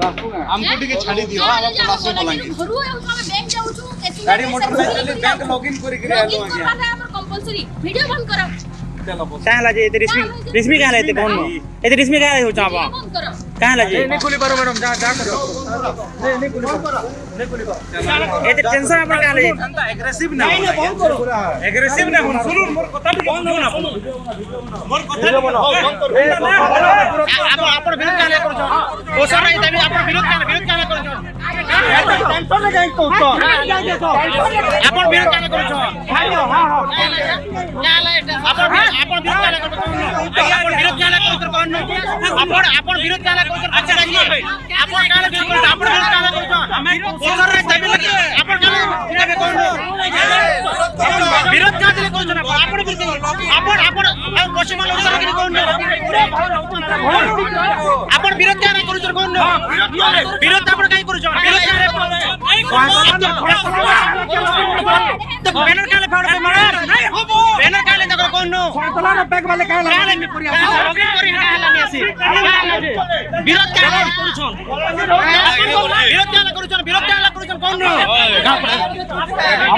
ଆମକୁ ଟିକେ ଛାଡି ଦିଅ ଆମ ପଳାଶୁ ବଲାଙ୍ଗୀର ଘରୁ ଆଉଛୁ ଆମେ ବ୍ୟାଙ୍କ ଯାଉଛୁ କେତେ ଗାଡି ମୋଟର ସାଇକେଲ ବ୍ୟାଙ୍କ ଲଗଇନ କରିକିରି ଆଇଲୁ ଲଗଇନ ଆଜ୍ଞା କରବାଟା ଆମର compulsory ଭିଡିଓ ବନ୍ଦ କର कहाँ लाजे ये रिश्मी रिश्मी कहाँ लाए थे कौन ये रिश्मी कहाँ लाए हो चापा कहाँ लाजे नहीं खुली करो मैडम जा जा करो नहीं नहीं खुली करो नहीं खुली करो ये टेंशन अपन कहाँ लाए अंता एग्रेसिव ना नहीं बंद करो एग्रेसिव ना हो सुनो मोर कथा भी बंद हो ना मोर कथा भी बंद करो आप अपन विरोध कहाँ लाए करो ओ सर नहीं तभी अपन विरोध कहाँ विरोध कहाँ करो टेंशन ना जाए तो टेंशन ना जाए तो अपन विरोध कहाँ करो ଆପଣ କାହିଁ ଦେବେ କହୁନ ବିରୋଧ କାହିଁ ଦେଲେ କରୁଛ ନା ଆପଣ ବିରୋଧ ଆପଣ ଆପଣ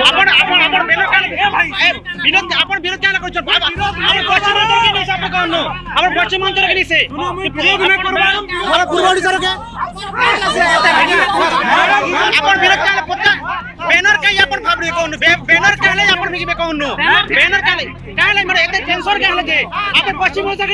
ଆପଣ ଆପଣ ଆପଣ ବ୍ୟାନର କାହିଁ ବିରୋଧ ଆପଣ ବିରୋଧ একান্ন আমরা পশ্চিমাঞ্চল রেখে নিছে আপন বিরোধ কালে প্রত্যেক ব্যানার কাই আপন ভাবলি কোন ব্যানার কালে আপন মিগিবে কোন ব্যানার কালে কালে মানে এতে টেনশন কালে যে আপন পশ্চিমাঞ্চল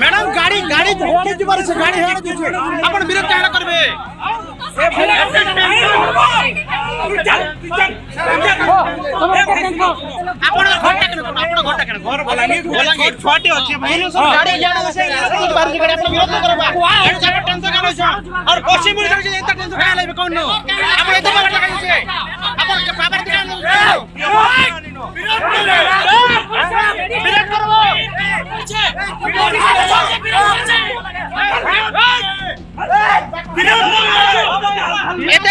ମ୍ୟାଡ଼ାମ ଗାଡ଼ି ଗାଡ଼ି ହେଡ଼େ ଯିବାର ସେ ଗାଡ଼ି ହେଡ଼େ ଯିବେ ଆପଣ ବିରକ୍ତ ହେଡ଼ କରିବେ ଆପଣଙ୍କ ଘରଟା କେଣ ଆପଣ ଘରଟା କେଣ ଘର ବଲାଙ୍ଗୀର ବଲାଙ୍ଗୀର ଛଅଟି ଅଛି ଭାଇ ଗାଡ଼ି ଜାଣ ସେ ବାହାରି ଗାଡ଼ି ଆପଣ ବିରକ୍ତ କରବା ଏଣୁ ସାର ଟେନସନ୍ କାଣ ଅଛ और पश्चिम मुड़ी जाऊँ इतना टेंशन कहाँ लगे कौन नो आप इतना बात लगाइए आप पावर दिखाओ এতে